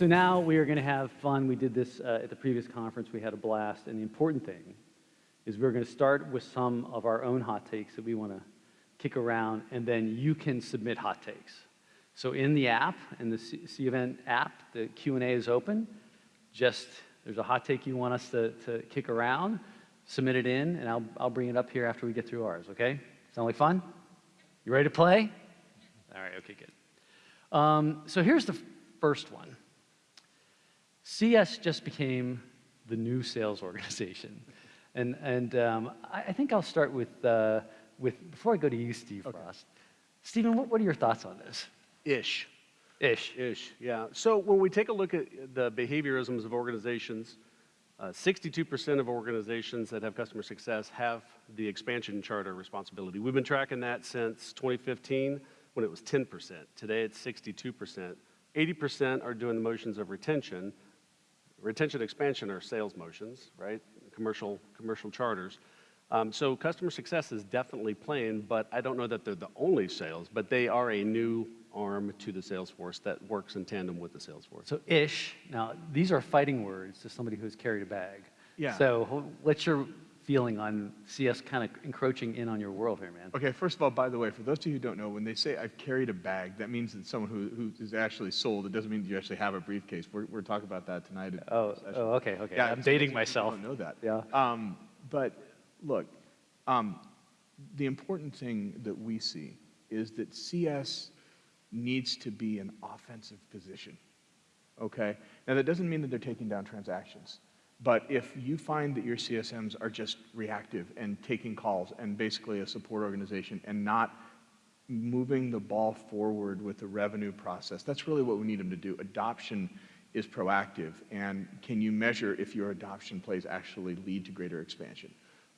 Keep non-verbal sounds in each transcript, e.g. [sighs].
so now we are going to have fun. We did this uh, at the previous conference. We had a blast. And the important thing is we're going to start with some of our own hot takes that we want to kick around, and then you can submit hot takes. So in the app, in the C event app, the Q&A is open. Just, there's a hot take you want us to, to kick around, submit it in, and I'll, I'll bring it up here after we get through ours, okay? Sound like fun? You ready to play? All right, okay, good. Um, so here's the first one. CS just became the new sales [laughs] organization. And, and um, I, I, think I'll start with, uh, with, before I go to you, Steve okay. Frost. Stephen, what, what are your thoughts on this? Ish. Ish. Ish, yeah. So when we take a look at the behaviorisms of organizations, 62% uh, of organizations that have customer success have the expansion charter responsibility. We've been tracking that since 2015 when it was 10%. Today it's 62%. 80% are doing the motions of retention. Retention expansion are sales motions, right? Commercial, commercial charters. Um, so customer success is definitely playing, but I don't know that they're the only sales, but they are a new arm to the sales force that works in tandem with the sales force. So ish, now these are fighting words to somebody who's carried a bag. Yeah. So what's your feeling on CS kind of encroaching in on your world here, man? Okay, first of all, by the way, for those of you who don't know, when they say I've carried a bag, that means that someone who, who is actually sold. It doesn't mean you actually have a briefcase. We're, we're talking about that tonight. Oh, oh, okay, okay. Yeah, I'm dating myself. I don't know that. Yeah. Um, but look, um, the important thing that we see is that CS needs to be an offensive position, okay? Now, that doesn't mean that they're taking down transactions, but if you find that your CSMs are just reactive and taking calls and basically a support organization and not moving the ball forward with the revenue process, that's really what we need them to do. Adoption is proactive, and can you measure if your adoption plays actually lead to greater expansion?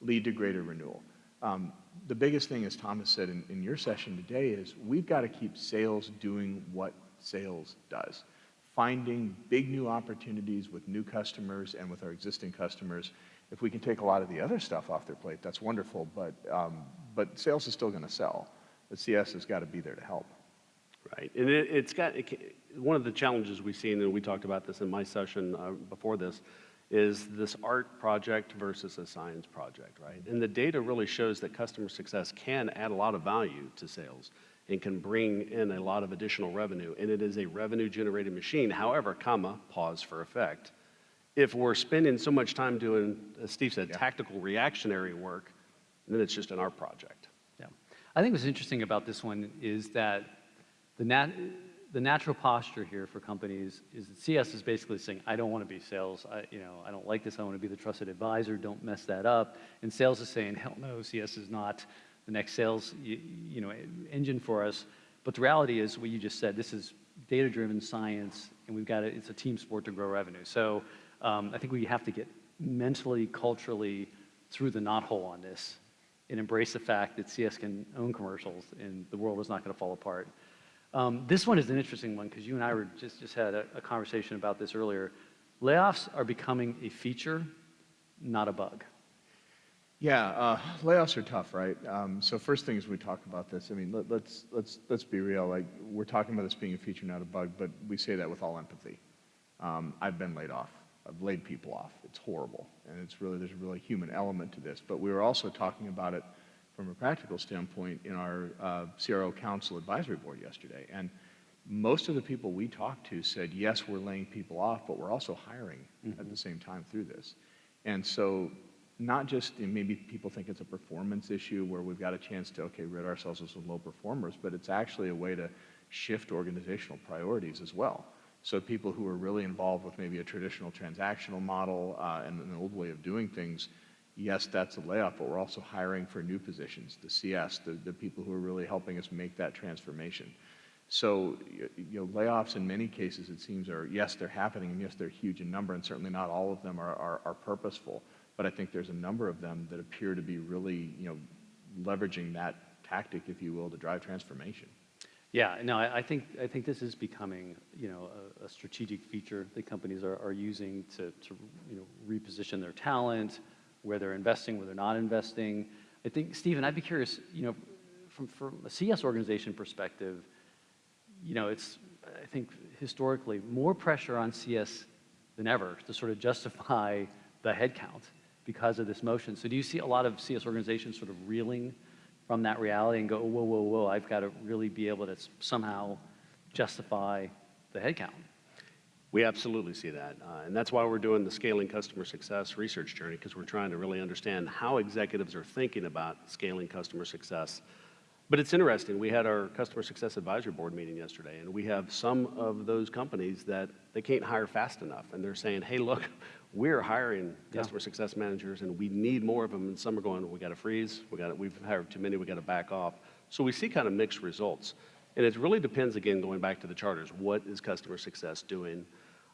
lead to greater renewal. Um, the biggest thing, as Thomas said in, in your session today, is we've got to keep sales doing what sales does. Finding big new opportunities with new customers and with our existing customers. If we can take a lot of the other stuff off their plate, that's wonderful, but, um, but sales is still going to sell. The CS has got to be there to help. Right, and it, has got, one of the challenges we've seen, and we talked about this in my session uh, before this, is this art project versus a science project, right? And the data really shows that customer success can add a lot of value to sales and can bring in a lot of additional revenue, and it is a revenue generating machine. However, comma, pause for effect. If we're spending so much time doing, as Steve said, tactical reactionary work, then it's just an art project. Yeah. I think what's interesting about this one is that the nat the natural posture here for companies is that CS is basically saying, I don't want to be sales. I, you know, I don't like this. I want to be the trusted advisor. Don't mess that up. And sales is saying, hell no, CS is not the next sales you, you know, engine for us. But the reality is what you just said. This is data-driven science, and we've got to, it's a team sport to grow revenue. So um, I think we have to get mentally, culturally through the knothole on this and embrace the fact that CS can own commercials and the world is not going to fall apart. Um, this one is an interesting one because you and I were just, just had a, a conversation about this earlier. Layoffs are becoming a feature, not a bug. Yeah, uh, layoffs are tough, right? Um, so first thing things we talk about this. I mean, let, us let's, let's let's be real. Like we're talking about this being a feature, not a bug, but we say that with all empathy. Um, I've been laid off. I've laid people off. It's horrible, and it's really there's a really human element to this. But we were also talking about it from a practical standpoint in our uh, CRO Council Advisory Board yesterday. And most of the people we talked to said, yes, we're laying people off, but we're also hiring mm -hmm. at the mm-hmm. same time through this. And so not just, maybe people think it's a performance issue where we've got a chance to, okay, rid ourselves of some low performers, but it's actually a way to shift organizational priorities as well. So people who are really involved with maybe a traditional transactional model uh, and an old way of doing things yes, that's a layoff, but we're also hiring for new positions, the CS, the, the people who are really helping us make that transformation. So, you know, layoffs in many cases, it seems, are, yes, they're happening, and yes, they're huge in number, and certainly not all of them are, are, are purposeful. But I think there's a number of them that appear to be really, you know, leveraging that tactic, if you will, to drive transformation. Yeah, no, I, think I think this is becoming, you know, a, a strategic feature that companies are, are using to, to, you know, reposition their talent, where they're investing, where they're not investing. I think, Stephen, I'd be curious, you know, from, from a CS organization perspective, you know, it's, I think historically, more pressure on CS than ever to sort of justify the headcount because of this motion. So do you see a lot of CS organizations sort of reeling from that reality and go, whoa, whoa, whoa, I've got to really be able to somehow justify the headcount? We absolutely see that. Uh, and that's why we're doing the Scaling Customer Success research journey, because we're trying to really understand how executives are thinking about scaling customer success. But it's interesting. We had our Customer Success Advisory Board meeting yesterday, and we have some of those companies that they can't hire fast enough. And they're saying, hey, look, we're hiring Yeah. customer success managers, and we need more of them. And some are going, we got to freeze. We got we've hired too many. We got to back off. So we see kind of mixed results. And it really depends, again, going back to the charters. What is customer success doing?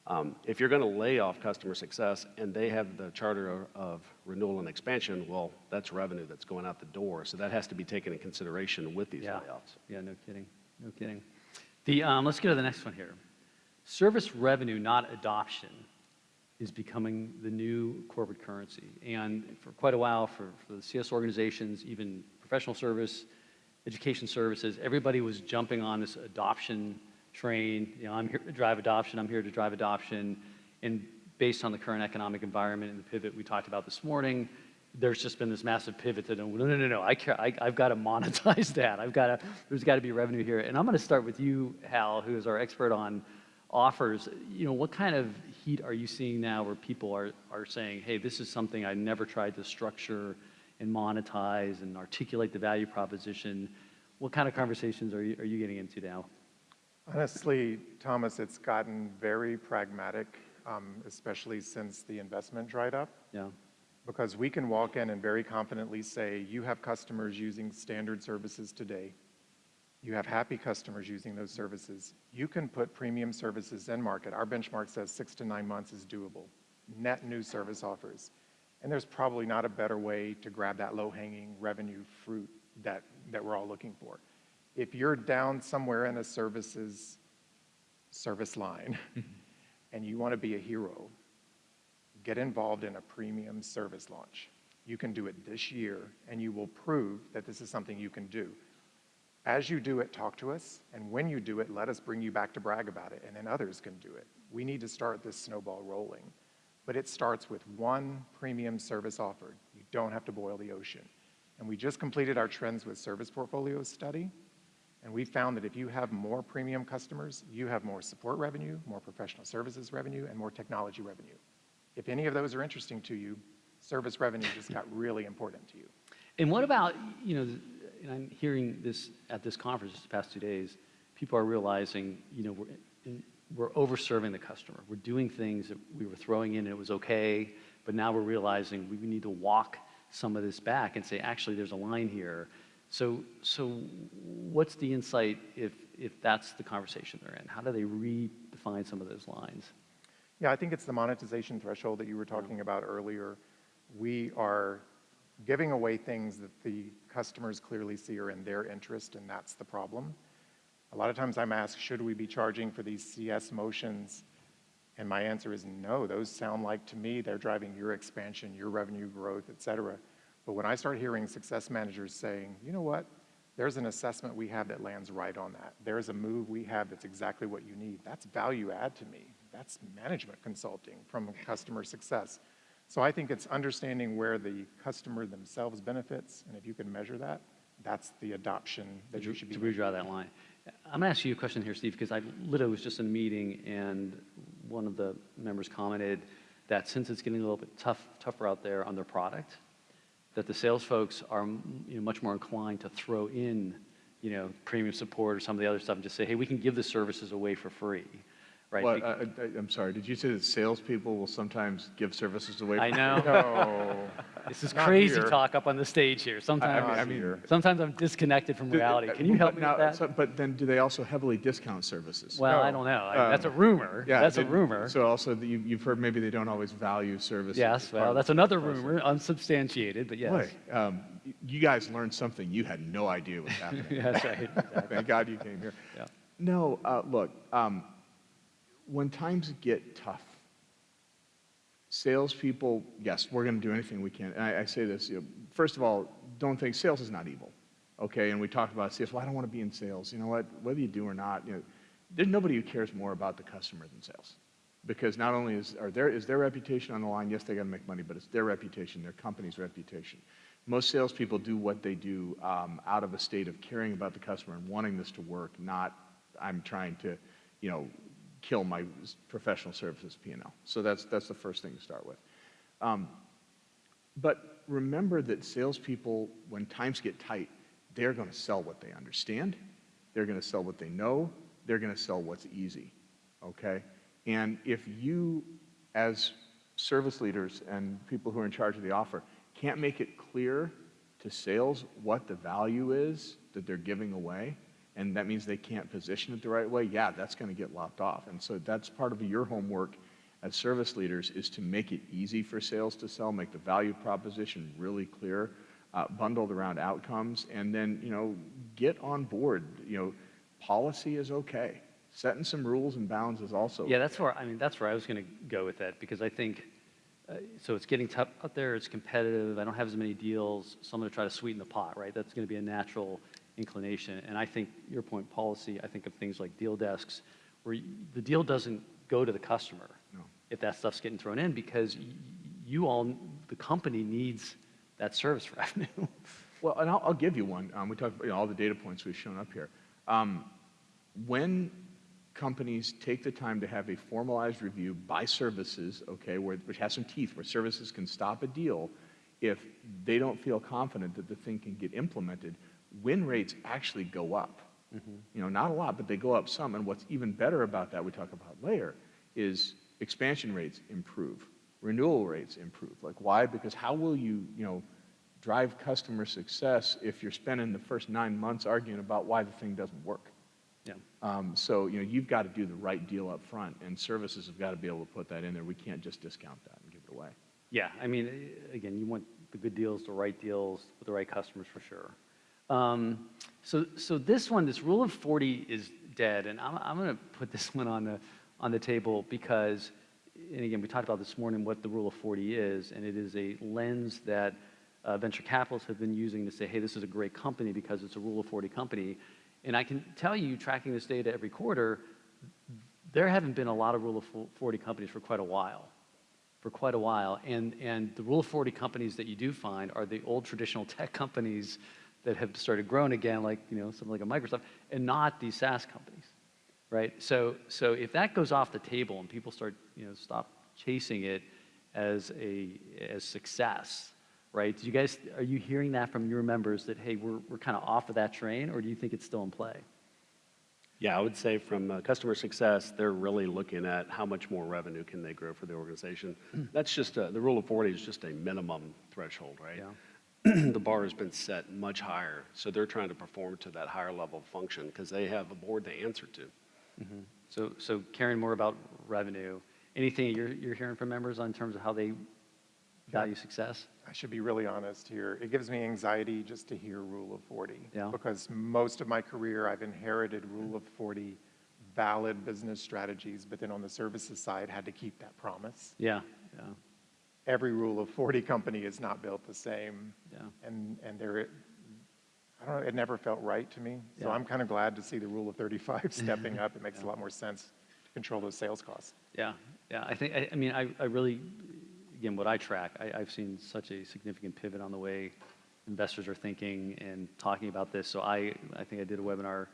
Um, if you're going to lay off customer success and they have the charter of, of renewal and expansion, well, that's revenue that's going out the door. So that has to be taken in consideration with these Yeah. layoffs. Yeah, no kidding. No kidding. The, um, let's go to the next one here. Service revenue, not adoption, is becoming the new corporate currency. And for quite a while, for, for the CS organizations, even professional service, education services, everybody was jumping on this adoption train. You know, I'm here to drive adoption, I'm here to drive adoption. And based on the current economic environment and the pivot we talked about this morning, there's just been this massive pivot to, no, no, no, no, I care, I, I've got to monetize [laughs] that. I've got to, there's got to be revenue here. And I'm going to start with you, Hal, who is our expert on offers. You know, what kind of heat are you seeing now where people are, are saying, hey, this is something I never tried to structure and monetize and articulate the value proposition? What kind of conversations are you, are you getting into now? Honestly, Thomas, it's gotten very pragmatic, um, especially since the investment dried up, Yeah, because we can walk in and very confidently say, you have customers using standard services today. You have happy customers using those services. You can put premium services in market. Our benchmark says six to nine months is doable. Net new service offers. And there's probably not a better way to grab that low-hanging revenue fruit that, that we're all looking for. If you're down somewhere in a services service line [laughs] and you want to be a hero, get involved in a premium service launch. You can do it this year, and you will prove that this is something you can do. As you do it, talk to us, and when you do it, let us bring you back to brag about it, and then others can do it. We need to start this snowball rolling. But it starts with one premium service offered. You don't have to boil the ocean. And we just completed our Trends with Service Portfolio study, and we found that if you have more premium customers, you have more support revenue, more professional services revenue, and more technology revenue. If any of those are interesting to you, service revenue just got really important to you. And what about, you know, and I'm hearing this at this conference just the past two days, people are realizing, you know, we're, in, we're overserving the customer. We're doing things that we were throwing in and it was okay, but now we're realizing we need to walk some of this back and say, actually, there's a line here. So, so what's the insight if, if that's the conversation they're in? How do they redefine some of those lines? Yeah, I think it's the monetization threshold that you were talking about earlier. We are giving away things that the customers clearly see are in their interest, and that's the problem. A lot of times I'm asked, should we be charging for these CS motions? And my answer is no, those sound like to me they're driving your expansion, your revenue growth, et cetera. But when I start hearing success managers saying, you know what, there's an assessment we have that lands right on that. There's a move we have that's exactly what you need. That's value add to me. That's management consulting from customer success. So I think it's understanding where the customer themselves benefits, and if you can measure that, that's the adoption that you should be. To redraw that line. I'm going to ask you a question here, Steve, because I literally was just in a meeting and one of the members commented that since it's getting a little bit tough, tougher out there on their product, that the sales folks are you know, much more inclined to throw in you know, premium support or some of the other stuff and just say, hey, we can give the services away for free. Right? Well, I, I, I'm sorry, did you say that salespeople will sometimes give services away? I know. [laughs] No. This is Not crazy here. talk up on the stage here. Sometimes, I mean- sometimes I'm disconnected from reality. Can you help me now- with that? so- But then, do they also heavily discount services? well, I don't know. I- That's a Um, rumor. Yeah, That's a rumor. So also, that you, you've heard maybe they don't always value services. Yes, well, that's another process. rumor, unsubstantiated, but yes. Boy, um, you guys learned something you had no idea was [laughs] happening. Yeah, That's right. Thank God you came here. Yeah. No, uh, look, um, when times get tough, salespeople, yes, we're going to do anything we can. And I, I say this, you know, first of all, don't think sales is not evil, okay? And we talked about sales. Well, I don't want to be in sales. You know what? Whether you do or not, you know, there's nobody who cares more about the customer than sales. Because not only is, are their, is their reputation on the line, yes, they got to make money, but it's their reputation, their company's reputation. Most salespeople do what they do um, out of a state of caring about the customer and wanting this to work, not I'm trying to, you know, kill my professional services P&L. So that's, that's the first thing to start with. Um, but remember that salespeople, when times get tight, they're going to sell what they understand. They're going to sell what they know. They're going to sell what's easy. Okay? And if you, as service leaders and people who are in charge of the offer, can't make it clear to sales what the value is that they're giving away, and that means they can't position it the right way, yeah, that's going to get lopped off. And so that's part of your homework as service leaders is to make it easy for sales to sell, make the value proposition really clear, uh, bundled around outcomes, and then, you know, get on board. You know, policy is okay. Setting some rules and bounds is also Yeah, that's where, I mean, that's where I was going to go with that, because I think, uh, so it's getting tough out there, it's competitive, I don't have as many deals, so I'm going to try to sweeten the pot, right? That's going to be a natural inclination. And I think, your point, policy, I think of things like deal desks, where y- the deal doesn't go to the customer No. if that stuff's getting thrown in, because you all, the company needs that service [laughs] revenue. Well, and I'll, I'll give you one. Um, we talked about you know, all the data points we've shown up here. Um, when companies take the time to have a formalized review by services, okay, where, which has some teeth, where services can stop a deal if they don't feel confident that the thing can get implemented, win rates actually go up. You know, not a lot, but they go up some. And what's even better about that, we talk about later, is expansion rates improve, renewal rates improve. Like why? Because how will you, you know, drive customer success if you're spending the first nine months arguing about why the thing doesn't work? Yeah. Um, so, you know, you've got to do the right deal up front, and services have got to be able to put that in there. We can't just discount that and give it away. Yeah, I mean, again, you want the good deals, the right deals with the right customers for sure. Um, so, so this one, this rule of 40 is dead, and I'm, I'm going to put this [laughs] one on the, on the table because, and again, we talked about this morning what the rule of 40 is, and it is a lens that uh, venture capitalists have been using to say, hey, this is a great company because it's a rule of 40 company. And I can tell you, tracking this data every quarter, there haven't been a lot of rule of 40 companies for quite a while for quite a while. And, and the rule of 40 companies that you do find are the old traditional [laughs] tech companies that have started growing again, like, you know, something like a Microsoft, and not these SaaS companies, right? So, so if that goes off the table and people start, you know, stop chasing it as a, as success, right? Do you guys, are you hearing that from your members that, hey, we're, we're kind of off of that train, or do you think it's still in play? Yeah, I would say from uh, customer success, they're really looking at how much more revenue can they grow for the organization. That's just, a- the rule of 40 is just a minimum threshold, right? Yeah. [clears throat] The bar has been set much higher, so they're trying to perform to that higher level of function because they have a board to answer to. Mm-hmm. So, so caring more about revenue, anything you're, you're hearing from members on terms of how they value success? I should be really honest here. It gives me anxiety just to hear Rule of 40. Yeah. Because most of my career, I've inherited Rule of 40 valid business strategies, but then on the services side, had to keep that promise. Yeah, yeah, Every Rule of 40 company is not built the same. yeah. And, and there, I don't know, it never felt right to me. So Yeah. I'm kind of glad to see the Rule of 35 [laughs] stepping [laughs] up. It makes a lot more sense to control those sales costs. Yeah, yeah, I think, I, I mean, I, I really, again, what I track, I, I've seen such a significant pivot on the way investors are thinking and talking about this. So I, I think I did a webinar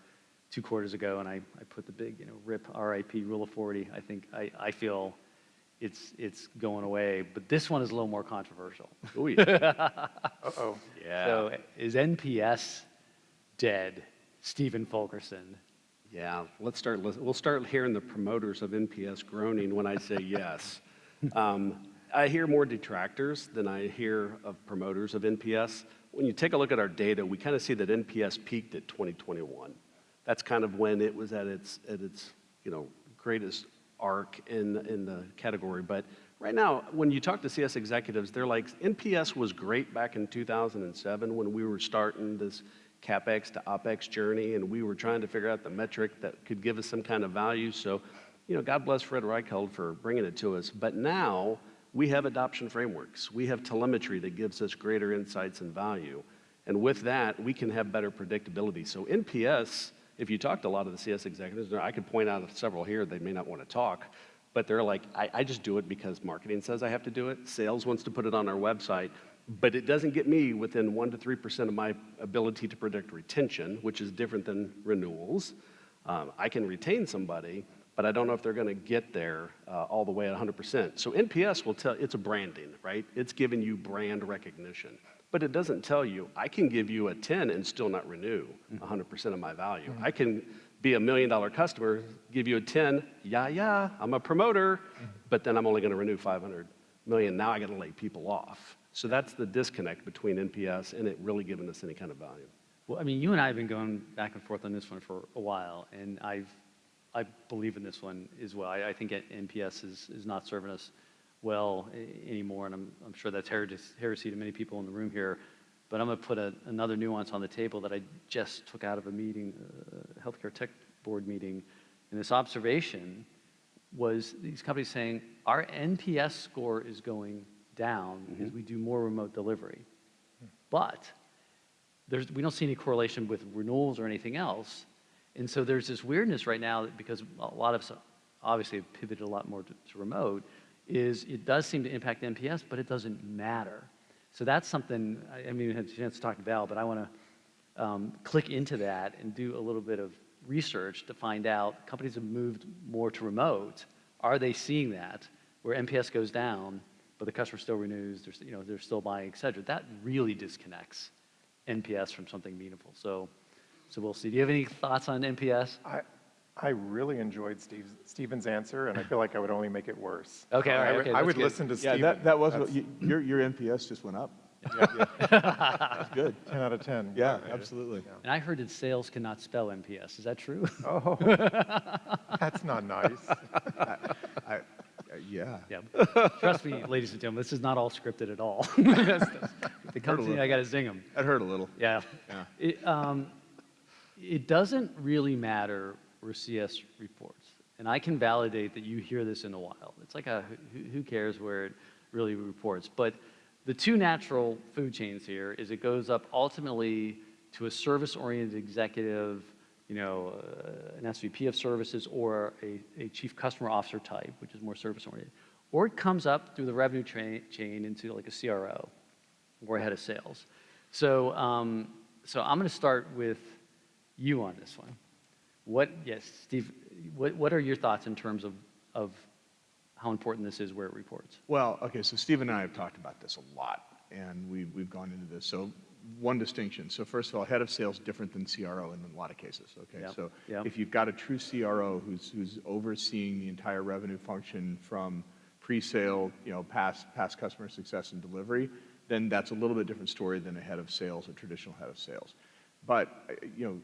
two quarters ago and I, I put the big, you know, RIP, RIP, rule of 40. I think, I, I feel it's, it's going away, but this one is a little more controversial. Oh, yeah. [laughs] Uh-oh. Yeah. So is NPS dead? Stephen Fulkerson. Yeah, let's start, lis- we'll start hearing the promoters of NPS groaning when I say yes. [laughs] Um, I hear more detractors than I hear of promoters of NPS. When you take a look at our data, we kind of see that NPS peaked at 2021. That's kind of when it was at its, at its, you know, greatest arc in, in the category. But right now, when you talk to CS executives, they're like, NPS was great back in 2007 when we were starting this CapEx to OpEx journey, and we were trying to figure out the metric that could give us some kind of value. So, you know, God bless Fred Reichheld for bringing it to us. But now we have adoption frameworks. We have telemetry that gives us greater insights and value. And with that, we can have better predictability. So NPS if you talk to a lot of the CS executives, I could point out several here, they may not want to talk, but they're like, I, I just do it because marketing says I have to do it. Sales wants to put it on our website, but it doesn't get me within 1% to 3% of my ability to predict retention, which is different than renewals. Um, I can retain somebody, but I don't know if they're going to get there uh, all the way at 100%. So NPS will tell, it's a branding, right? It's giving you brand recognition. But it doesn't tell you, I can give you a 10 and still not renew mm-hmm. 100% of my value. Mm-hmm. I can be a million dollar customer, give you a 10, yeah, yeah, I'm a promoter, mm-hmm. but then I'm only going to renew 500 million. Now I got to lay people off. So that's the disconnect between NPS and it really giving us any kind of value. Well, I mean, you and I have been going back and forth on this one for a while, and I've, I believe in this one as well. I, I think NPS is, is not serving us well anymore, and I'm, I'm sure that's heresy, heresy to many people in the room here. But I'm going to put a, another nuance on the table that I just took out of a meeting, uh, healthcare tech board meeting, and this observation was these companies saying our NPS score is going down because we do more remote delivery, but there's, we don't see any correlation with renewals or anything else. And so there's this weirdness right now that because a lot of us obviously have pivoted a lot more to, to remote, is it does seem to impact NPS, but it doesn't matter. So that's something, I I haven't even had a chance to talk to Val, but I want to um, click into that and do a little bit of research to find out companies have moved more to remote. Are they seeing that where NPS goes down, but the customer still renews, they're, you know, they're still buying, et cetera? That really disconnects NPS from something meaningful. So, so we'll see. Do you have any thoughts on NPS? I, I really enjoyed Steve's, Stephen's answer, and I feel like I would only make it worse. [laughs] Okay, all I would- okay, I that's would good. listen to Yeah, Stephen. that, that was, what you- your, your NPS just went up. [laughs] That's good. [laughs] 10 out of 10. Yeah, absolutely. And I heard that sales cannot spell NPS. Is that true? Oh, that's not nice. I, uh, yeah. yeah. Trust me, ladies and gentlemen, this is not all scripted at all. That's- that's- the company, I got to zing them. That hurt a little. Yeah. Yeah. It, um, it doesn't really matter where CS reports. And I can validate that you hear this in the wild. It's like a, who, cares where it really reports? But the two natural food chains here is it goes up ultimately to a service-oriented executive, you know, uh, an SVP of services or a, a chief customer officer type, which is more service-oriented. Or it comes up through the revenue chain into like a CRO or head of sales. So, um, so I'm going to start with you on this one. What, yes, Steve, what, what are your thoughts in terms of, of how important this is where it reports? Well, okay, so Steve and I have talked about this a lot, and we, we've gone into this. So one distinction. So first of all, head of sales different than CRO in a lot of cases, okay? Yep, So yep. if you've got a true CRO who's, who's overseeing the entire revenue function from pre-sale, you know, past, past customer success and delivery, then that's a little bit different story than a head of sales, a traditional head of sales. But, you know,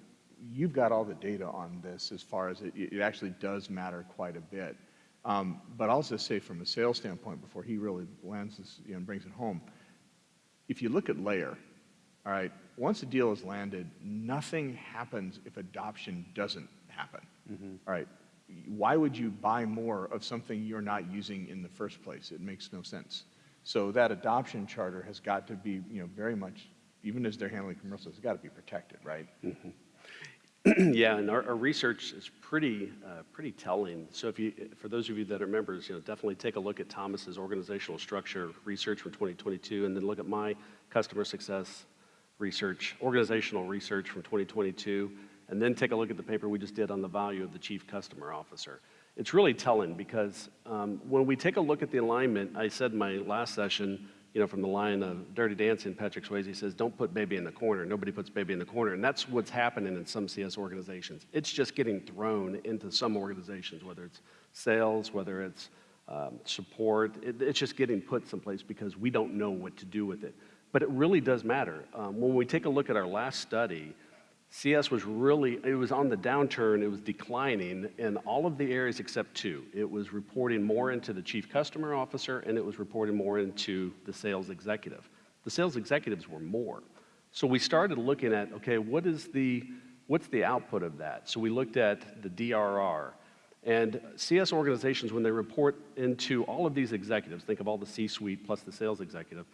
you've got all the data on this as far as it, it actually does matter quite a bit. Um, but I'll just say from a sales standpoint, before he really lands this, you know, and brings it home, if you look at LAER, all right, once a deal is landed, nothing happens if adoption doesn't happen. All right, why would you buy more of something you're not using in the first place? It makes no sense. So that adoption charter has got to be, you know, very much, even as they're handling commercials, it's got to be protected, right? [clears throat] yeah, and our, our research is pretty, uh, pretty telling. So if you, for those of you that are members, you know, definitely take a look at Thomas's organizational structure research from 2022, and then look at my customer success research, organizational research from 2022, and then take a look at the paper we just did on the value of the chief customer officer. It's really telling because um, when we take a look at the alignment, I said in my last session, you know, from the line of Dirty Dancing, Patrick Swayze says, don't put baby in the corner. Nobody puts baby in the corner. And that's what's happening in some CS organizations. It's just getting thrown into some organizations, whether it's sales, whether it's um, support. It, it's just getting put someplace because we don't know what to do with it. But it really does matter. Um, when we take a look at our last study, CS was really, it was on the downturn, it was declining in all of the areas except two. It was reporting more into the chief customer officer and it was reporting more into the sales executive. The sales executives were more. So we started looking at, okay, what is the, what's the output of that? So we looked at the DRR. And CS organizations, when they report into all of these executives, think of all the C-suite plus the sales executive,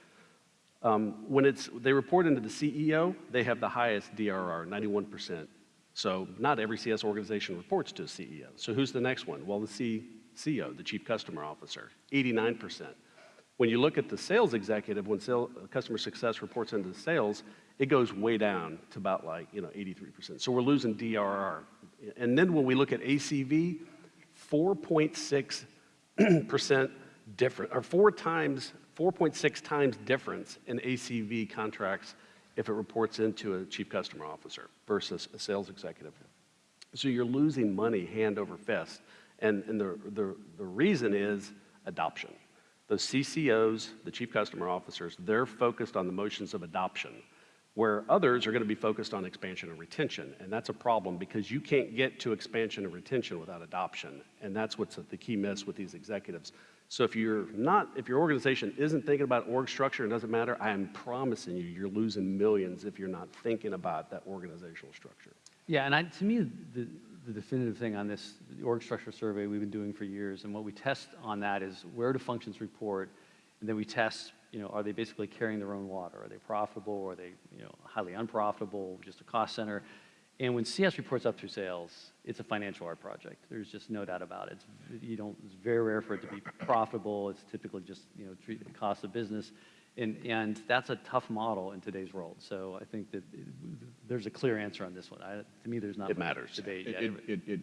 um, when it's, they report into the CEO, they have the highest DRR, 91%. So not every CS organization reports to a CEO. So who's the next one? Well, the C- CEO, the Chief Customer Officer, 89%. When you look at the sales executive, when sale, customer success reports into the sales, it goes way down to about like, you know, 83%. So we're losing DRR. And then when we look at ACV, 4.6% different, or four times, 4.6 times difference in ACV contracts if it reports into a chief customer officer versus a sales executive. So you're losing money hand over fist. And, and the, the, the reason is adoption. The CCOs, the chief customer officers, they're focused on the motions of adoption, where others are going to be focused on expansion and retention. And that's a problem because you can't get to expansion and retention without adoption. And that's what's the key miss with these executives. So if you're not, if your organization isn't thinking about org structure, it doesn't matter, I am promising you, you're losing millions if you're not thinking about that organizational structure. Yeah, and I, to me, the, the definitive thing on this org structure survey we've been doing for years, and what we test on that is where do functions report, and then we test, you know, are they basically carrying their own water? Are they profitable? Are they, you know, highly unprofitable? Just a cost center? And when CS reports up through sales, it's a financial art project. There's just no doubt about it. It's, you don't, it's very rare for it to be profitable. It's typically just, you know, treat the cost of business. And, and that's a tough model in today's world. So I think that it, there's a clear answer on this one. I, to me, there's not It matters. debate. It, Yeah, it, it, it-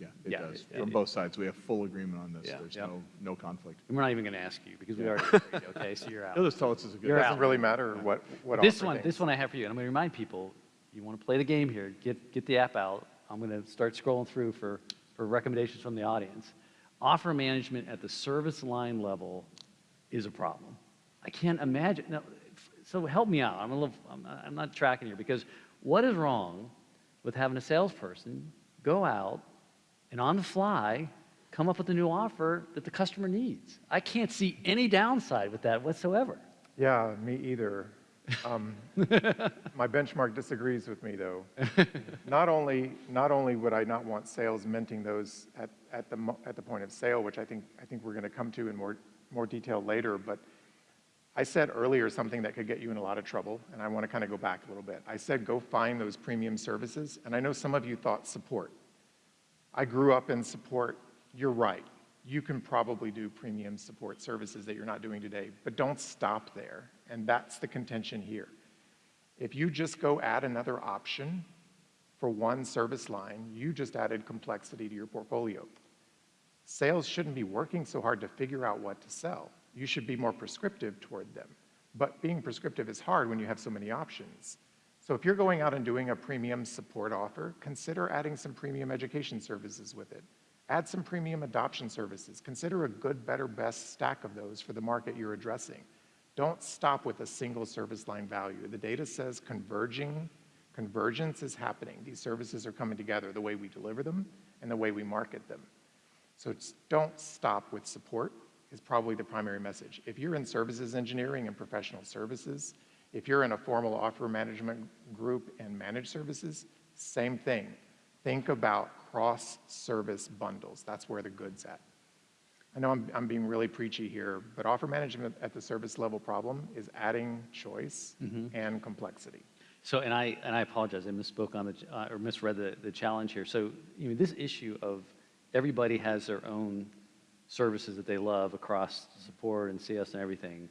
yeah, it Yeah, does. it- From it- both sides, we have full agreement on this. Yeah. There's Yep. no, no conflict. And we're not even going to ask you because we already agreed, okay? So you're [laughs] out. You'll just tell us it's a good. You're Doesn't out. really matter what, what This one, thinks. this one I have for you, and I'm going to remind people, you want to play the game here, get, get the app out. I'm going to start scrolling through for, for recommendations from the audience. Offer management at the service line level is a problem. I can't imagine, now, so help me out, I'm a little, I'm I'm not tracking here, because what is wrong with having a salesperson go out and on the fly, come up with a new offer that the customer needs? I can't see any downside with that whatsoever. Yeah, me either. Um, [laughs] my benchmark disagrees with me, though. Not only, not only would I not want sales minting those at, at, the, at the point of sale, which I think, I think we're going to come to in more, more detail later, but I said earlier something that could get you in a lot of trouble, and I want to kind of go back a little bit. I said go find those premium services, and I know some of you thought support. I grew up in support. You're right. You can probably do premium support services that you're not doing today, but don't stop there. And that's the contention here. If you just go add another option for one service line, you just added complexity to your portfolio. Sales shouldn't be working so hard to figure out what to sell. You should be more prescriptive toward them. But being prescriptive is hard when you have so many options. So if you're going out and doing a premium support offer, consider adding some premium education services with it. Add some premium adoption services. Consider a good, better, best stack of those for the market you're addressing. Don't stop with a single service line value. The data says converging, convergence is happening. These services are coming together, the way we deliver them and the way we market them. So don't stop with support is probably the primary message. If you're in services engineering and professional services, if you're in a formal offer management group and managed services, same thing. Think about cross-service bundles. That's where the good's at. I know I'm, I'm being really preachy here, but offer management at the service level problem is adding choice and complexity. So, and I, and I apologize, I misspoke on the, uh, or misread the, the challenge here. So, you know, this issue of everybody has their own services that they love across support and CS and everything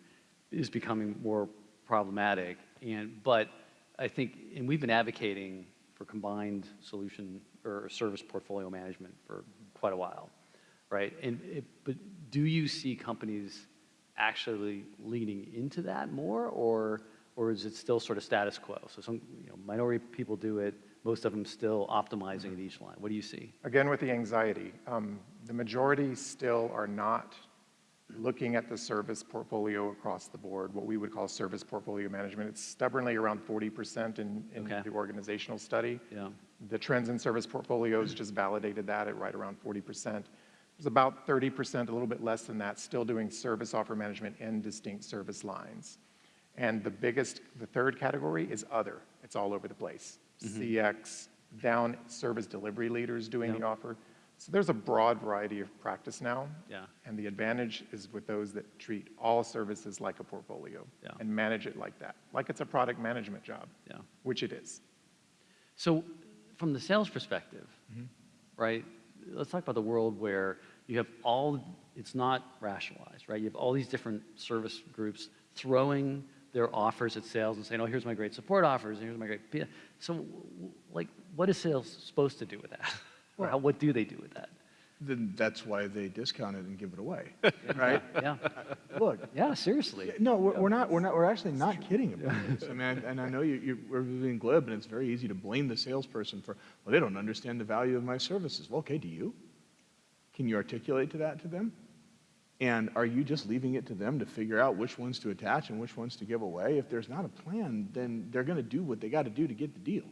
is becoming more problematic. And, but I think, and we've been advocating for combined solution or service portfolio management for quite a while, right? And, it, but do you see companies actually leaning into that more, or, or is it still sort of status quo? So some, you know, minority people do it, most of them still optimizing at each line. What do you see? Again, with the anxiety, um, the majority still are not looking at the service portfolio across the board, what we would call service portfolio management. It's stubbornly around 40% in, in Okay. the organizational study. Yeah. The trends in service portfolios just validated that at right around 40%. There's about 30%, a little bit less than that, still doing service offer management in distinct service lines. And the biggest, the third category is other. It's all over the place. Mm-hmm. CX, down service delivery leaders doing the offer. So there's a broad variety of practice now. Yeah. And the advantage is with those that treat all services like a portfolio Yeah. and manage it like that, like it's a product management job, Yeah. which it is. So from the sales perspective, mm-hmm. right? Let's talk about the world where you have all, it's not rationalized, right? You have all these different service groups throwing their offers at sales and saying, oh, here's my great support offers, and here's my great, P-" so like, what is sales supposed to do with that? Or how, what do they do with that? Then that's why they discount it and give it away, [laughs] right? Yeah, Look, yeah, seriously. no, we're, we're not, we're not, we're actually not kidding about this. I mean, and I know you, you, we're being glib, and it's very easy to blame the salesperson for, well, they don't understand the value of my services. Well, okay, do you? Can you articulate to that to them? And are you just leaving it to them to figure out which ones to attach and which ones to give away? If there's not a plan, then they're gonna do what they gotta do to get the deal.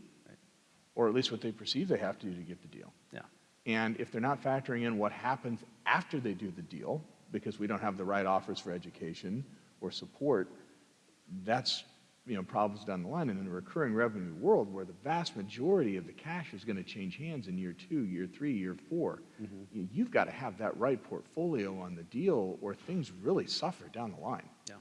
Or at least what they perceive they have to do to get the deal. Yeah, And if they're not factoring in what happens after they do the deal, because we don't have the right offers for education or support, that's, you know, problems down the line. And in a recurring revenue world where the vast majority of the cash is going to change hands in year two, year three, year 4 mm-hmm. you- you've got to have that right portfolio on the deal or things really suffer down the line. yeah.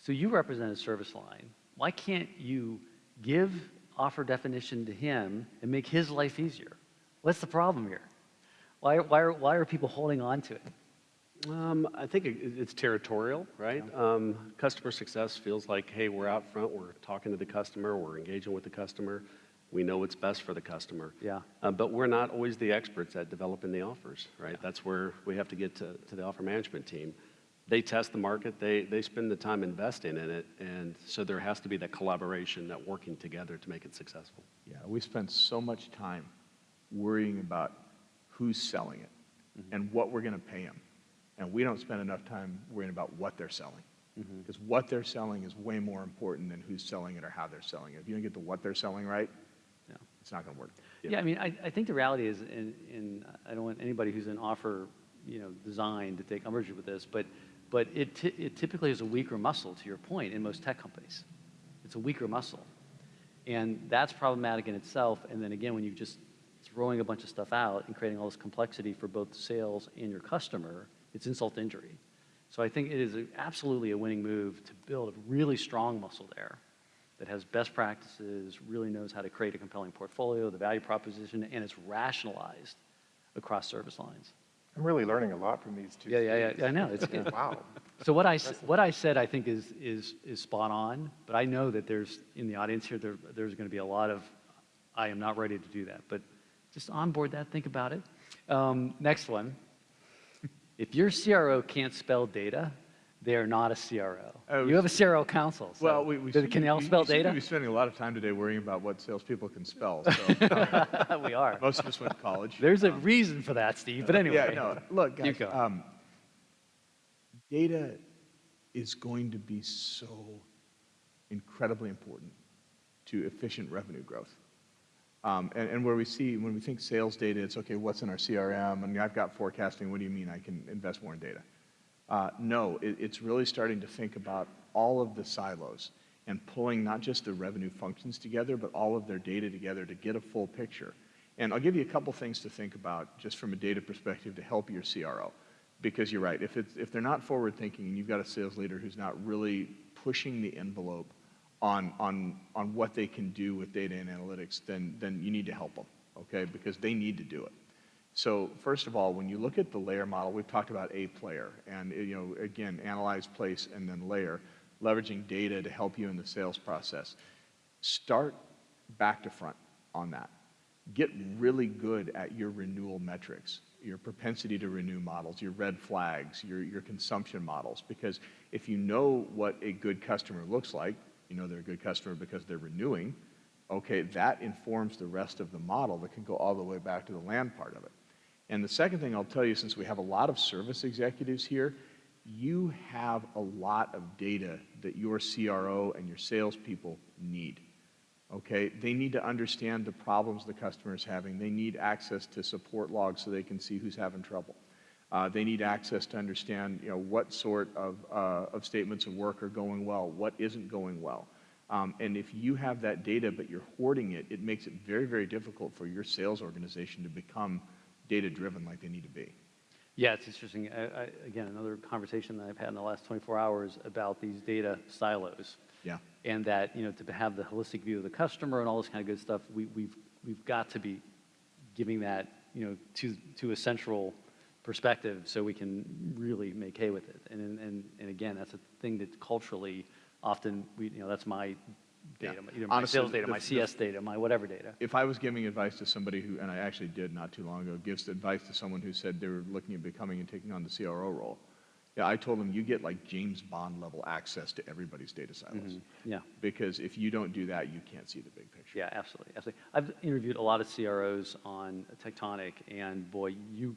So you represent a service line. Why can't you give offer definition to him and make his life easier? What's the problem here? Why, why, are, why are people holding on to it? Um, I think it's territorial, right? Um, customer success feels like, hey, we're out front, we're talking to the customer, we're engaging with the customer, we know what's best for the customer. Yeah. Uh, but we're not always the experts at developing the offers, right? That's where we have to get to, to the offer management team. They test the market, they, they spend the time investing in it, and so there has to be that collaboration, that working together to make it successful. Yeah, we spend so much time worrying about who's selling it and what we're going to pay them. And we don't spend enough time worrying about what they're selling. Mm-hmm. Because what they're selling is way more important than who's selling it or how they're selling it. If you don't get the what they're selling right, Yeah. it's not going to work. Yeah, I mean, I, I think the reality is, in, in, I don't want anybody who's in offer, you know, design to take umbrage with this, but, but it, it typically is a weaker muscle, to your point, in most tech companies. It's a weaker muscle. And that's problematic in itself. And then again, when you're just throwing a bunch of stuff out and creating all this complexity for both sales and your customer, it's insult to injury. So I think it is a- absolutely a winning move to build a really strong muscle there that has best practices, really knows how to create a compelling portfolio, the value proposition, and it's rationalized across service lines. I'm really learning a lot from these two. Yeah, yeah, yeah. I know, it's [laughs] good. Wow. So what I, what I said, I think is, is, is spot on, but I know that there's, in the audience here, there, there's going to be a lot of, I am not ready to do that, but just onboard that, think about it. Um, next one. If your CRO can't spell data, they are not a CRO. Oh, You have a CRO council, so. Well, we, we Did- Can all spell we data? be spending a lot of time today worrying about what salespeople can spell. So uh, [laughs] We are. most of us went to college. There's a reason for that, Steve, but anyway. Yeah, no, look, guys, um, data is going to be so incredibly important to efficient revenue growth. Um, and, where we see, when we think sales data, it's okay, what's in our CRM? And I've got forecasting, what do you mean I can invest more in data? Uh, no, it, it's really starting to think about all of the silos and pulling not just the revenue functions together, but all of their data together to get a full picture. And I'll give you a couple things to think about just from a data perspective to help your CRO. Because you're right, if, if they're not forward thinking and you've got a sales leader who's not really pushing the envelope on, on, on what they can do with data and analytics, then, then you need to help them, okay? Because they need to do it. So first of all, when you look at the LAER model, we've talked about a player, and you know, again, analyze, place, and then layer, leveraging data to help you in the sales process. Start back to front on that. Get really good at your renewal metrics, your propensity to renew models, your red flags, your, your consumption models, because if you know what a good customer looks like, you know they're a good customer because they're renewing, okay, that informs the rest of the model that can go all the way back to the land part of it. And the second thing I'll tell you, since we have a lot of service executives here, you have a lot of data that your CRO and your salespeople need. Okay, they need to understand the problems the customer is having. They need access to support logs so they can see who's having trouble. Uh, they need access to understand, you know, what sort of, uh, of statements of work are going well, what isn't going well. Um, and if you have that data but you're hoarding it, it makes it very, very difficult for your sales organization to become data-driven like they need to be. Yeah, it's interesting. I, I, again, another conversation that I've had in the last 24 hours about these data silos. Yeah. And that, you know, to have the holistic view of the customer and all this kind of good stuff, we, we've we've got to be giving that, you know, to, to a central perspective so we can really make hay with it. And, and, and again, that's a thing that culturally, often, we, you know, that's my Yeah. data, you know, my Honestly, sales data, the- my the- CS data, my whatever data. If I was giving advice to somebody who, and I actually did not too long ago, gives advice to someone who said they were looking at becoming and taking on the CRO role, yeah, I told them you get like James Bond level access to everybody's data silos. Mm-hmm. Yeah. Because if you don't do that, you can't see the big picture. Yeah, absolutely, absolutely. I've interviewed a lot of CROs on TECHtonic, and boy, you,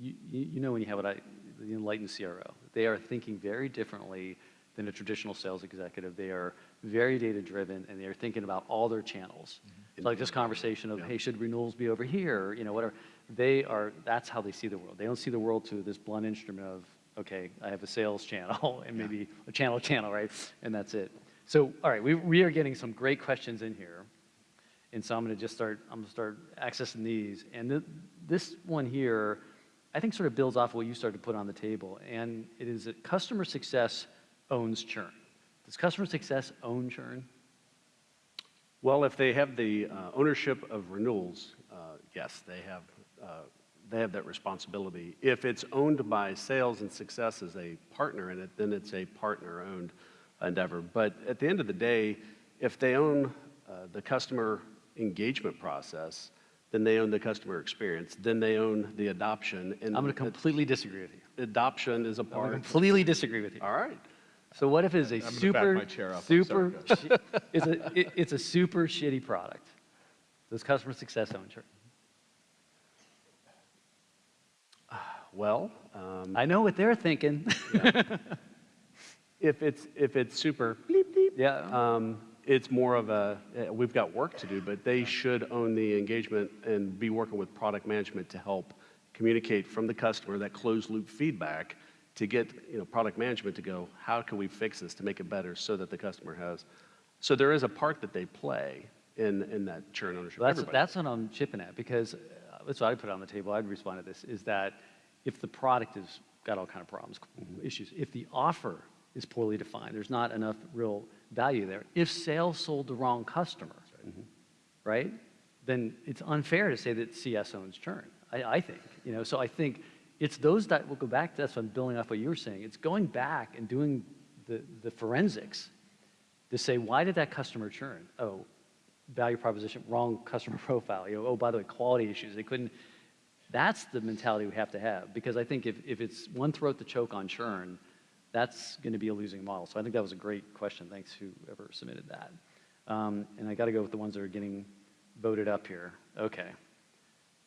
you, you know when you have what I, the enlightened CRO. They are thinking very differently than a traditional sales executive. They are very data-driven, and they are thinking about all their channels. Mm-hmm. It's like this conversation of, Yeah. hey, should renewals be over here, you know, whatever. They are, that's how they see the world. They don't see the world through this blunt instrument of, okay, I have a sales channel [laughs] and maybe a channel channel, right? And that's it. So, all right, we, we are getting some great questions in here. And so I'm going to just start, I'm going to start accessing these. And th- this one here, I think sort of builds off what you started to put on the table. And it is that customer success owns churn. Does customer success own churn? Well, if they have the uh, ownership of renewals, uh, yes, they have, uh, they have that responsibility. If it's owned by sales and success as a partner in it, then it's a partner-owned endeavor. But at the end of the day, if they own uh, the customer engagement process, then they own the customer experience, then they own the adoption. and I'm going to completely disagree with you. Adoption is a I'm going part. to completely disagree with you. All right. So what if it's a gonna back super, my chair up. Super, sorry, [laughs] it's a, it- it's a super shitty product? Does customer success own churn? [sighs] Well, um, I know what they're thinking. [laughs] if it's, if it's super bleep, bleep, Yeah. Um, it's more of a, uh, we've got work to do, but they should own the engagement and be working with product management to help communicate from the customer that closed loop feedback to get, you know, product management to go, how can we fix this to make it better so that the customer has, so there is a part that they play in, in that churn ownership. Well, that's, Everybody. that's what I'm chipping at, because uh, that's what I put on the table, I'd respond to this, is that if the product has got all kind of problems, issues, if the offer is poorly defined, there's not enough real value there, if sales sold the wrong customer, mm-hmm. right, then it's unfair to say that CS owns churn, I, I think, you know, so I think it's those that, we'll go back to, that's what I'm building off what you were saying, it's going back and doing the, the forensics to say, why did that customer churn? Oh, value proposition, wrong customer [laughs] profile. You know, oh, by the way, quality issues. They couldn't. That's the mentality we have to have because I think if, if it's one throat to choke on churn, that's going to be a losing model. So I think that was a great question. Thanks whoever submitted that. Um, and I got to go with the ones that are getting voted up here. Okay.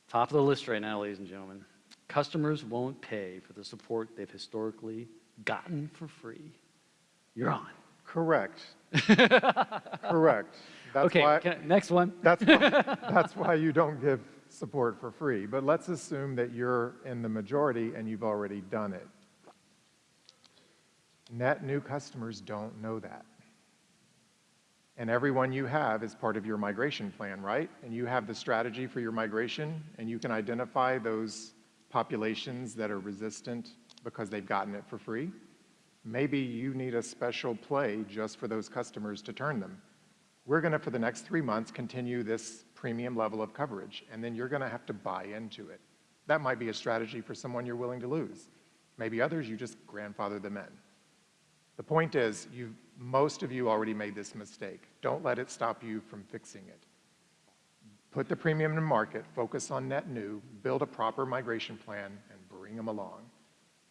Top of the list right now, ladies and gentlemen. Customers won't pay for the support they've historically gotten for free. You're on. Correct. [laughs] Correct. That's okay, why, I- next one. that's why, [laughs] that's why you don't give support for free. But let's assume that you're in the majority and you've already done it. Net new customers don't know that. And everyone you have is part of your migration plan, right? And you have the strategy for your migration, and you can identify those populations that are resistant because they've gotten it for free. Maybe you need a special play just for those customers to turn them. We're going to, for the next three months, continue this premium level of coverage, and then you're going to have to buy into it. That might be a strategy for someone you're willing to lose. Maybe others, you just grandfather them in. The point is, most of you already made this mistake. Don't let it stop you from fixing it. Put the premium in market, focus on net new, build a proper migration plan, and bring them along.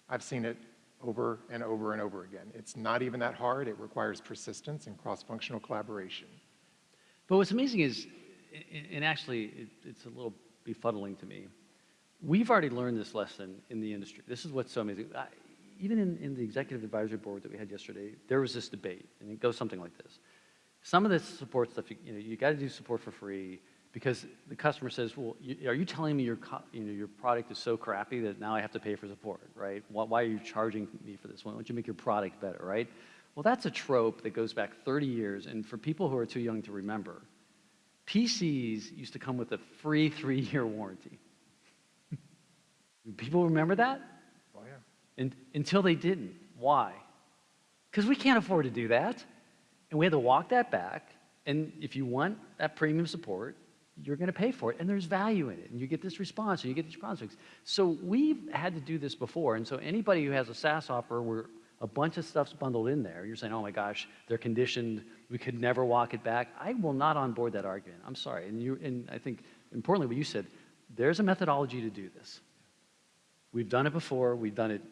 I've seen it over and over and over again. It's not even that hard. It requires persistence and cross-functional collaboration. But what's amazing is, and actually, it's a little befuddling to me. We've already learned this lesson in the industry. This is what's so amazing. Even in, in the executive advisory board that we had yesterday, there was this debate, and it goes something like this. Some of this support stuff, you, you know, you got to do support for free because the customer says, "Well, you, are you telling me your, you know, your product is so crappy that now I have to pay for support, right? Why, why are you charging me for this? Why don't you make your product better, right?" Well, that's a trope that goes back 30 years, and for people who are too young to remember, PCs used to come with a free three-year warranty. [laughs] People remember that? And, until they didn't. Why? Because we can't afford to do that. And we had to walk that back. And if you want that premium support, you're going to pay for it, and there's value in it, and you get this response, and you get these prospects. So we've had to do this before, and so anybody who has a SaaS offer where a bunch of stuff's bundled in there, you're saying, oh my gosh, they're conditioned, we could never walk it back. I will not onboard that argument. I'm sorry. And you, and I think importantly, what you said, there's a methodology to do this. We've done it before. We've done it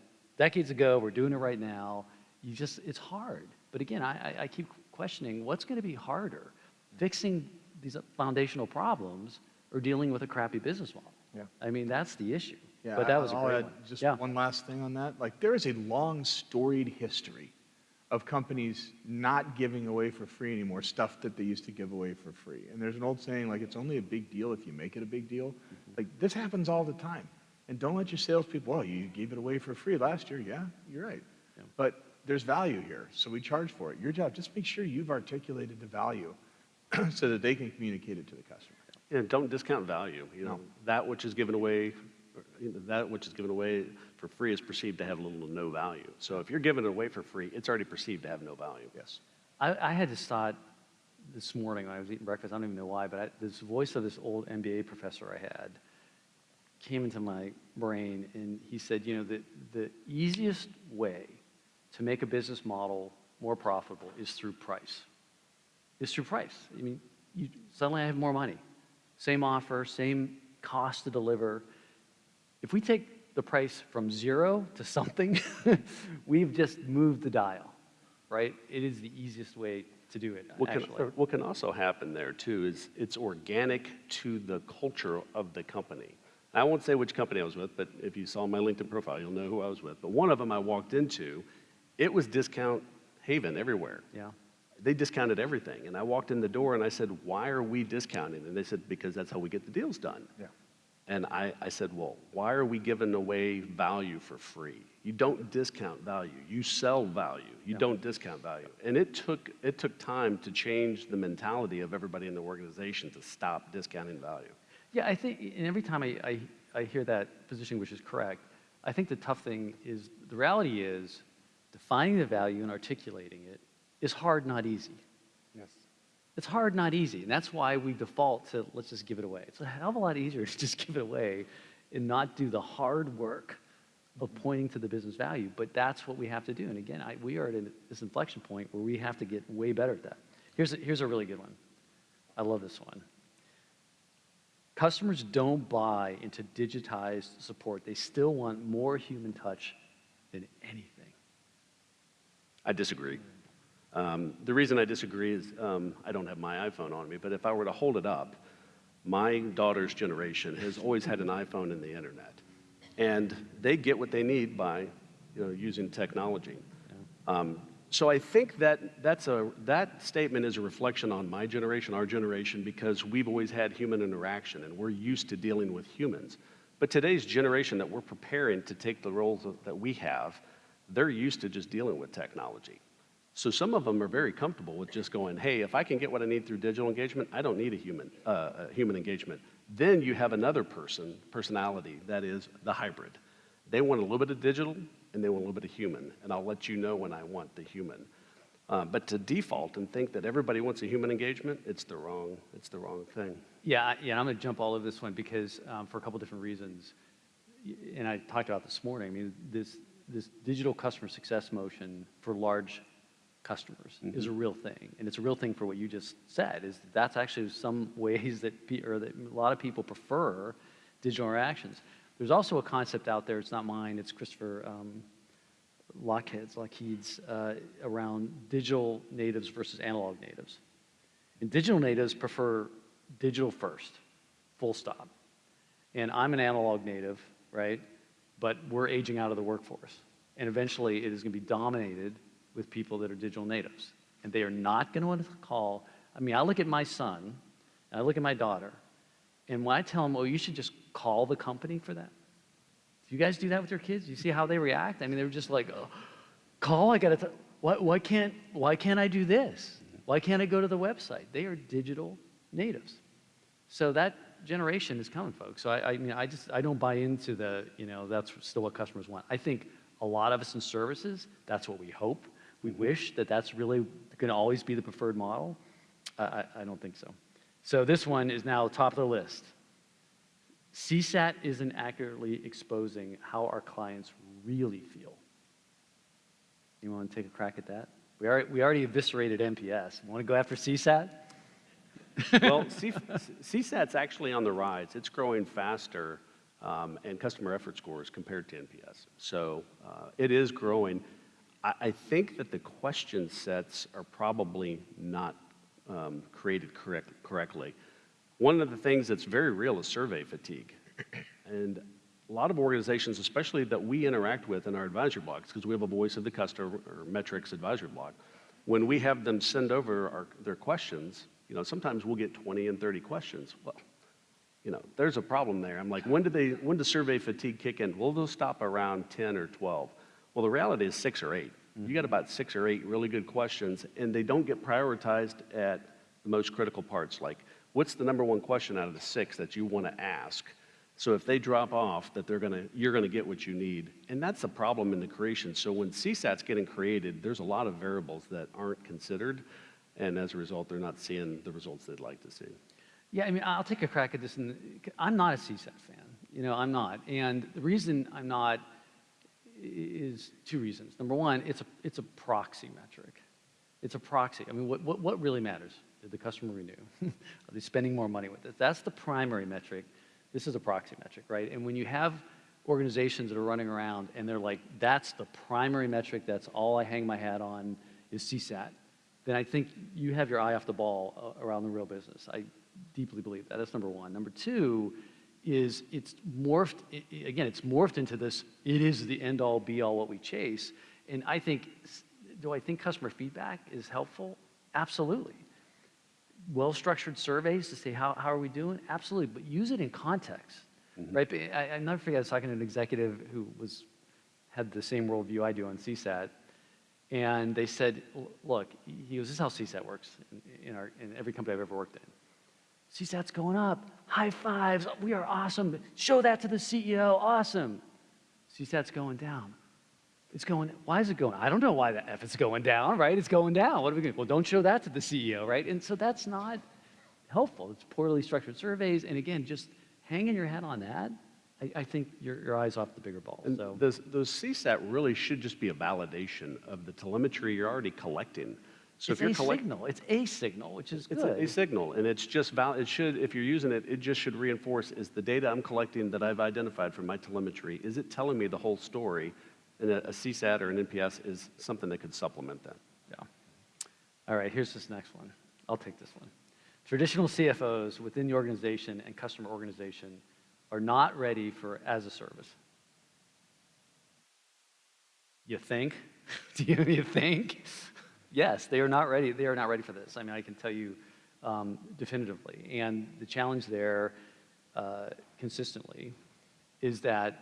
decades ago. We're doing it right now. You just, it's hard. But again, I, I- I keep questioning what's going to be harder, fixing these foundational problems or dealing with a crappy business model. Yeah. I mean, that's the issue. Yeah, but that was a I'll great add one. Just yeah. one last thing on that. Like, there is a long storied history of companies not giving away for free anymore stuff that they used to give away for free. And there's an old saying, like, it's only a big deal if you make it a big deal. Mm-hmm. Like, this happens all the time. And don't let your salespeople, well, you gave it away for free last year. Yeah, you're right. Yeah. But there's value here, so we charge for it. Your job, just make sure you've articulated the value [clears throat] so that they can communicate it to the customer. And don't discount value. You know, No. that which is given away, or, you know, that which is given away for free is perceived to have little to no value. So if you're giving it away for free, it's already perceived to have no value. Yes. I, I had this thought this morning when I was eating breakfast. I don't even know why, but I, this voice of this old MBA professor I had came into my brain, and he said, you know, the, the easiest way to make a business model more profitable is through price. Is through price. I mean, you, suddenly I have more money, same offer, same cost to deliver. If we take the price from zero to something, [laughs] we've just moved the dial, right? It is the easiest way to do it, What can, what can also happen there too is it's organic to the culture of the company. I won't say which company I was with, but if you saw my LinkedIn profile, you'll know who I was with. But one of them I walked into, it was discount haven everywhere. Yeah. They discounted everything. And I walked in the door and I said, Why are we discounting? And they said, Because that's how we get the deals done. Yeah. And I, I said, Well, why are we giving away value for free? You don't discount value. You sell value. You don't discount value. And it took, it took time to change the mentality of everybody in the organization to stop discounting value. Yeah, I think, and every time I, I, I hear that position, which is correct, I think the tough thing is the reality is defining the value and articulating it is hard, not easy. Yes. It's hard, not easy. And that's why we default to let's just give it away. It's a hell of a lot easier [laughs] to just give it away and not do the hard work of mm-hmm. pointing to the business value. But that's what we have to do. And again, I, we are at an- this inflection point where we have to get way better at that. Here's a, here's a really good one. I love this one. Customers don't buy into digitized support. They still want more human touch than anything. I disagree. Um, the reason I disagree is um, I don't have my iPhone on me, but if I were to hold it up, my daughter's generation has always had an iPhone and the internet. And they get what they need by you know, using technology. Um, so I think that that's a, that statement is a reflection on my generation, our generation, because we've always had human interaction and we're used to dealing with humans. But today's generation that we're preparing to take the roles that we have, they're used to just dealing with technology. So some of them are very comfortable with just going, hey, if I can get what I need through digital engagement, I don't need a human, uh, a human engagement. Then you have another person, personality, that is the hybrid. They want a little bit of digital and they want a little bit of human, and I'll let you know when I want the human. Uh, but to default and think that everybody wants a human engagement, it's the wrong, it's the wrong thing. Yeah, yeah, I'm going to jump all over this one because um, for a couple different reasons. And I talked about this morning. I mean, this this digital customer success motion for large customers is a real thing, and it's a real thing for what you just said. Is that that's actually some ways that pe- or that a lot of people prefer digital interactions. There's also a concept out there. It's not mine. It's Christopher. Um, Lochhead's, Lochhead's uh, around digital natives versus analog natives. And digital natives prefer digital first, full stop. And I'm an analog native, right? But we're aging out of the workforce. And eventually it is going to be dominated with people that are digital natives. And they are not going to want to call. I mean, I look at my son, and I look at my daughter, and when I tell them, oh, you should just call the company for that. Do you guys do that with your kids? You see how they react? I mean, they're just like, oh, call. I got to. Why, why can't Why can't I do this? Why can't I go to the website? They are digital natives. So that generation is coming, folks. So I, I mean, I just I don't buy into the you know that's still what customers want. I think a lot of us in services, that's what we hope. We wish that that's really going to always be the preferred model. I, I, I don't think so. So this one is now top of the list. CSAT isn't accurately exposing how our clients really feel. You want to take a crack at that? We already, we already eviscerated NPS. Want to go after CSAT? [laughs] Well, CSAT's actually on the rise. It's growing faster, um, and customer effort scores compared to NPS. So uh, it is growing. I, I think that the question sets are probably not um, created correct, correctly. One of the things that's very real is survey fatigue. And a lot of organizations, especially that we interact with in our advisory blogs, because we have a voice of the customer or metrics advisory blog, when we have them send over our, their questions, you know, sometimes we'll get 20 and 30 questions. Well, you know, there's a problem there. I'm like, when do they, when does survey fatigue kick in? Well, they'll stop around 10 or 12. Well, the reality is six or 8 You got about six or eight really good questions, and they don't get prioritized at the most critical parts, like what's the number one question out of the six that you want to ask? So if they drop off, that they're gonna, you're gonna get what you need. And that's the problem in the creation. So when CSAT's getting created, there's a lot of variables that aren't considered, and as a result, they're not seeing the results they'd like to see. Yeah, I mean, I'll take a crack at this. And I'm not a CSAT fan. You know, I'm not. And the reason I'm not is two reasons. Number one, it's a, it's a proxy metric. It's a proxy. I mean, what, what, what really matters? Did the customer renew? [laughs] Are they spending more money with it? That's the primary metric. This is a proxy metric, right? And when you have organizations that are running around and they're like, that's the primary metric, that's all I hang my hat on is CSAT, then I think you have your eye off the ball uh, around the real business. I deeply believe that. That's number one. Number two is it's morphed, again, it's morphed into this, it is the end all be all what we chase. And I think, do I think customer feedback is helpful? Absolutely. Well-structured surveys to say, how, how are we doing? Absolutely, but use it in context, mm-hmm. right? But I, I never forget, I was talking to an executive who was, had the same worldview I do on CSAT, and they said, look, he goes, this is how CSAT works in, in, our, in every company I've ever worked in. CSAT's going up, high fives, we are awesome, show that to the CEO, awesome. CSAT's going down. It's going, why is it going? I don't know why that, if it's going down, right? It's going down. What are we going to, well, don't show that to the CEO, right? And so that's not helpful. It's poorly structured surveys. And again, just hanging your hat on that, I, I think your, your eyes off the bigger ball. And So. those, those CSAT really should just be a validation of the telemetry you're already collecting. So It's if you're a signal. It's a signal, which is it's good. a, a signal, and it's just val, it should, if you're using it, it just should reinforce, is the data I'm collecting that I've identified from my telemetry, is it telling me the whole story? And a, a CSAT or an NPS is something that could supplement that. Yeah. All right, here's this next one. I'll take this one. Traditional CFOs within the organization and customer organization are not ready for as a service. You think? [laughs] Do you, you think? Yes, they are not ready. They are not ready for this. I mean, I can tell you um, definitively. And the challenge there, uh, consistently, is that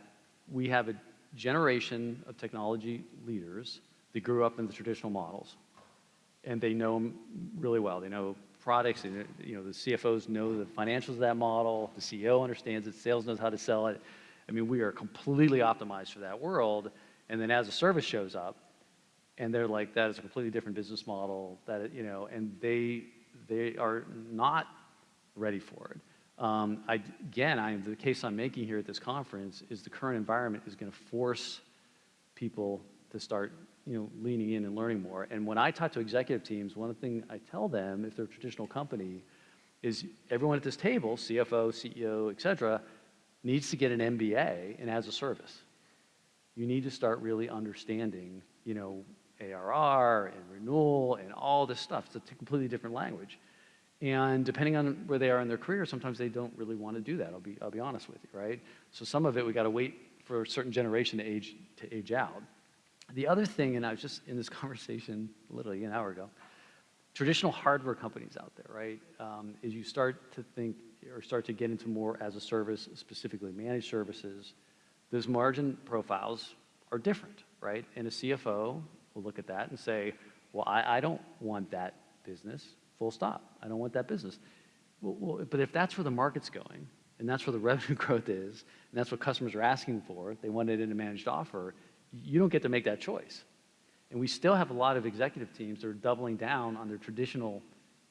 we have a generation of technology leaders that grew up in the traditional models, and they know them really well. They know products, and you know the CFOs know the financials of that model. The CEO understands it. Sales knows how to sell it. I mean, we are completely optimized for that world. And then as a service shows up, and they're like, that is a completely different business model. That you know, and they they are not ready for it. Um, I, again, I, the case I'm making here at this conference is the current environment is going to force people to start, you know, leaning in and learning more. And when I talk to executive teams, one of the things I tell them, if they're a traditional company, is everyone at this table, CFO, CEO, et cetera, needs to get an MBA and as a service. You need to start really understanding, you know, ARR and renewal and all this stuff. It's a completely different language. And depending on where they are in their career, sometimes they don't really want to do that. I'll be, I'll be honest with you, right? So some of it we got to wait for a certain generation to age, to age out. The other thing, and I was just in this [laughs] conversation literally an hour ago, traditional hardware companies out there, right? Um, is you start to think or start to get into more as a service, specifically managed services, those margin profiles are different, right? And a CFO will look at that and say, well, I, I don't want that business, full stop. I don't want that business. Well, well, but if that's where the market's going, and that's where the [laughs] revenue growth is, and that's what customers are asking for, they want it in a managed offer, you don't get to make that choice. And we still have a lot of executive teams that are doubling down on their traditional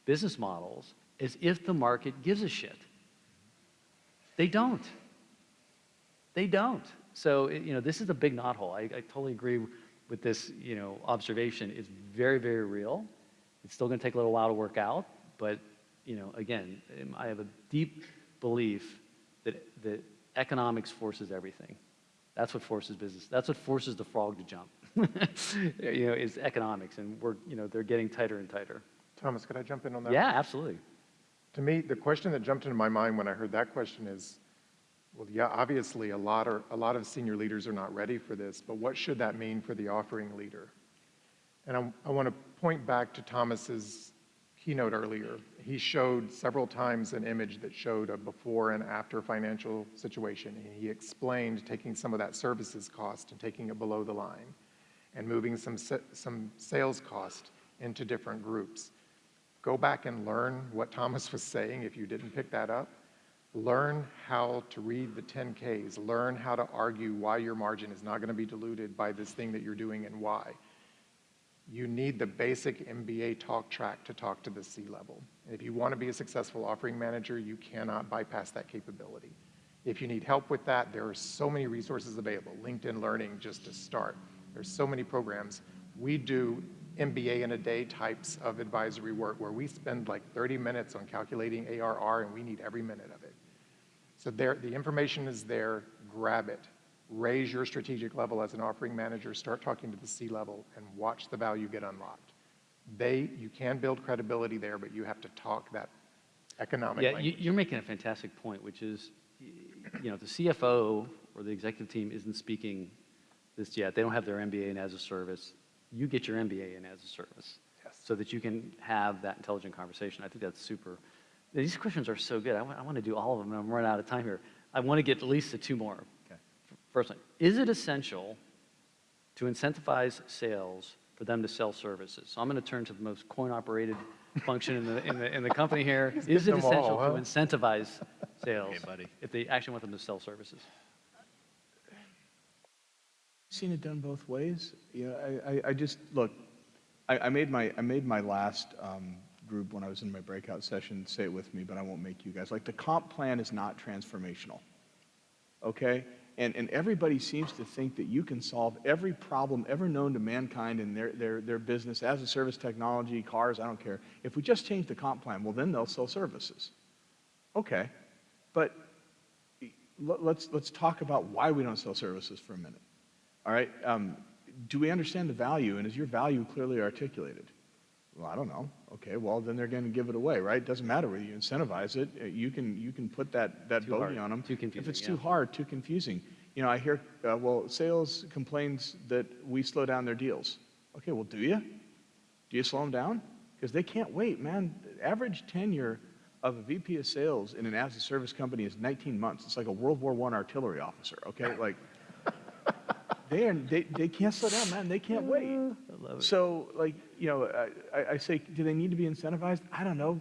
business models as if the market gives a shit. They don't. They don't. So, you know, this is a big knothole. I, I totally agree with this, you know, observation. It's very, very real. It's still going to take a little while to work out, but, you know, again, um, I have a deep belief that, that economics forces everything. That's what forces business. That's what forces the frog to jump. [laughs] you know, is economics, and we're, you know, they're getting tighter and tighter. Thomas, could I jump in on that? Yeah, absolutely. To me, the question that jumped into my mind when I heard that question is, well, yeah, obviously, a lot, are, a lot of senior leaders are not ready for this, but what should that mean for the offering leader? And I, I want to point back to Thomas's keynote earlier. He showed several times an image that showed a before and after financial situation. And he explained taking some of that services cost and taking it below the line and moving some, some sales cost into different groups. Go back and learn what Thomas was saying if you didn't pick that up. Learn how to read the 10Ks. Learn how to argue why your margin is not going to be diluted by this thing that you're doing and why. You need the basic MBA talk track to talk to the C level. And if you want to be a successful offering manager, you cannot bypass that capability. If you need help with that, there are so many resources available. LinkedIn Learning, just to start. There's so many programs. We do MBA in a day types of advisory work where we spend like 30 minutes on calculating ARR and we need every minute of. So there, the information is there, grab it. Raise your strategic level as an offering manager, start talking to the C level and watch the value get unlocked. They, you can build credibility there, but you have to talk that economic Yeah, language. you're making a fantastic point, which is, you know, the CFO or the executive team isn't speaking this yet. They don't have their MBA in as a service. You get your MBA in as a service Yes. so that you can have that intelligent conversation. I think that's super. These questions are so good. I want, I want to do all of them, and I'm running out of time here. I want to get at least to two more. Okay. First one, is it essential to incentivize sales for them to sell services? So I'm going to turn to the most coin-operated function in the, in the, in the company here. [laughs] Is it them all, essential huh? to incentivize sales Okay, buddy. if they actually want them to sell services? Seen it done both ways. You know, I, I, I just, look, I, I made my, I made my last um, group when I was in my breakout session, say it with me, but I won't make you guys. Like, the comp plan is not transformational, okay? And, and everybody seems to think that you can solve every problem ever known to mankind in their, their, their business, as a service technology, cars, I don't care. If we just change the comp plan, well, then they'll sell services. Okay, but let- let's, let's talk about why we don't sell services for a minute. All right, um, do we understand the value, and is your value clearly articulated? Well, I don't know. Okay, well, then they're going to give it away, right? Doesn't matter whether you incentivize it. Uh, You can, you can put that, that Too bogey hard, on them. too If confusing, it's too hard, too confusing. You know, I hear, uh, well, sales complains that we slow down their deals. Okay, well, do you? Do you slow them down? Because they can't wait, man. The Average tenure of a VP of sales in an as-a-service company is 19 months. It's like a World War I artillery officer, okay? Like, they, are, they, they can't slow down, man. They can't wait. Uh, I love it. So, like, you know, I- I, I say, do they need to be incentivized? I don't know.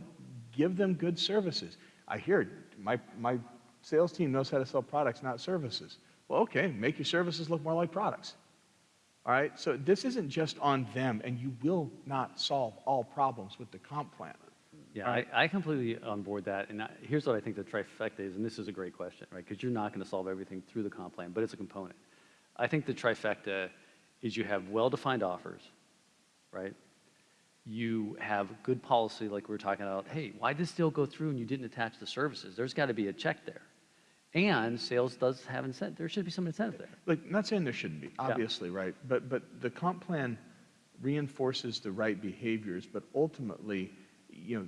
Give them good services. I hear it. my, my sales team knows how to sell products, not services. Well, okay, make your services look more like products. All right, so this isn't just on them, and you will not solve all problems with the comp plan. Yeah, I, I completely on board that. And I, here's what I think the trifecta is, and this is a great question, right? Because you're not going to solve everything through the comp plan, but it's a component. I think the trifecta is you have well-defined offers, right? You have good policy, like we were talking about. Hey, why did this deal go through and you didn't attach the services? There's got to be a check there. And sales does have incentive. There should be some incentive there. Like, not saying there shouldn't be, obviously, right? But, but the comp plan reinforces the right behaviors, but ultimately, you know,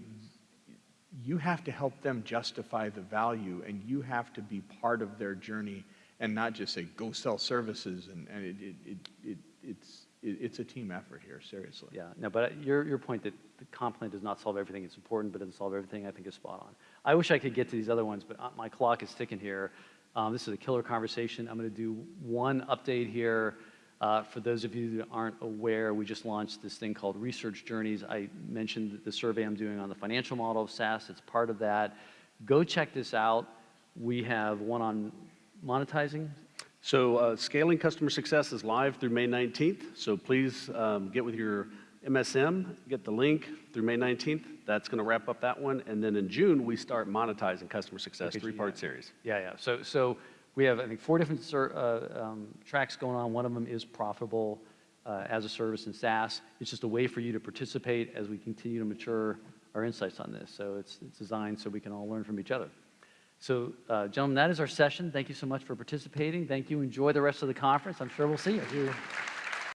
you have to help them justify the value, and you have to be part of their journey and not just say, go sell services, and, and it, it, it, it, it's, it, it's a team effort here, seriously. Yeah, no, but your, your point that the comp plan does not solve everything, it's important, but doesn't solve everything, I think is spot on. I wish I could get to these other ones, but uh, my clock is ticking here. Um, this is a killer conversation. I'm going to do one update here. Uh, for those of you that aren't aware, we just launched this thing called Research Journeys. I mentioned the survey I'm doing on the financial model of SaaS. It's part of that. Go check this out. We have one on monetizing. So uh, scaling customer success is live through May 19th. So please um, get with your MSM, get the link through May 19th. That's going to wrap up that one. And then in June, we start monetizing customer success, Okay, three-part yeah. series. Yeah, yeah. So, so we have, I think, four different uh, um, tracks going on. One of them is profitable uh, as a service in SaaS. It's just a way for you to participate as we continue to mature our insights on this. So it's, it's designed so we can all learn from each other. So, uh, gentlemen, that is our session. Thank you so much for participating. Thank you. Enjoy the rest of the conference. I'm sure we'll see you.